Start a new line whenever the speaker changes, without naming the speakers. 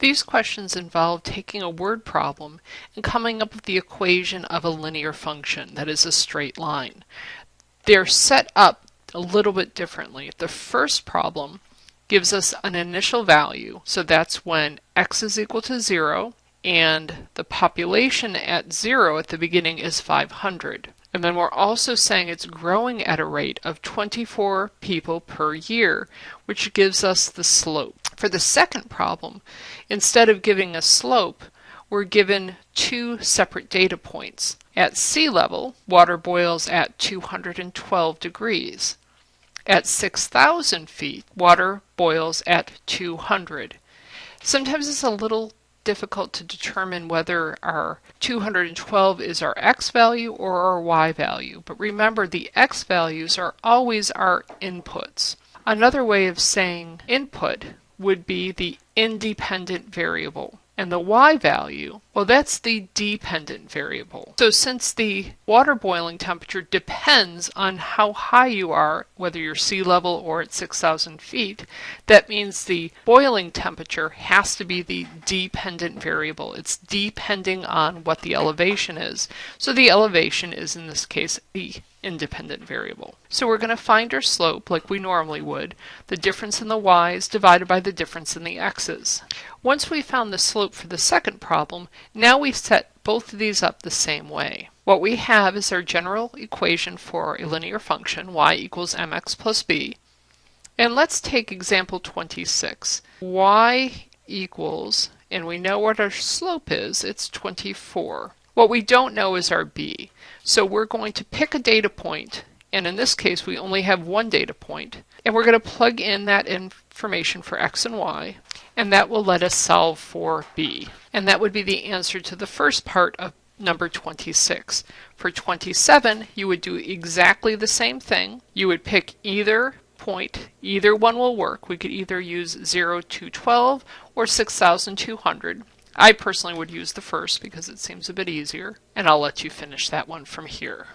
These questions involve taking a word problem and coming up with the equation of a linear function, that is a straight line. They're set up a little bit differently. The first problem gives us an initial value, so that's when x is equal to 0 and the population at 0 at the beginning is 500. And then we're also saying it's growing at a rate of 24 people per year, which gives us the slope. For the second problem, instead of giving a slope, we're given two separate data points. At sea level, water boils at 212 degrees. At 6,000 feet, water boils at 200. Sometimes it's a little difficult to determine whether our 212 is our x value or our y value. But remember, the x values are always our inputs. Another way of saying input would be the independent variable. And the y value, well, that's the dependent variable. So since the water boiling temperature depends on how high you are, whether you're sea level or at 6,000 feet, that means the boiling temperature has to be the dependent variable. It's depending on what the elevation is. So the elevation is, in this case, the independent variable. So we're going to find our slope like we normally would. The difference in the y's divided by the difference in the x's. Once we found the slope for the second problem, now we set both of these up the same way. What we have is our general equation for a linear function, y equals mx plus b. And let's take example 26. y equals, and we know what our slope is, it's 24. What we don't know is our b. So we're going to pick a data point, and in this case we only have one data point, and we're going to plug in that information for x and y, and that will let us solve for b. And that would be the answer to the first part of number 26. For 27, you would do exactly the same thing. You would pick either point, either one will work. We could either use 0 to 12 or 6,200. I personally would use the first because it seems a bit easier, and I'll let you finish that one from here.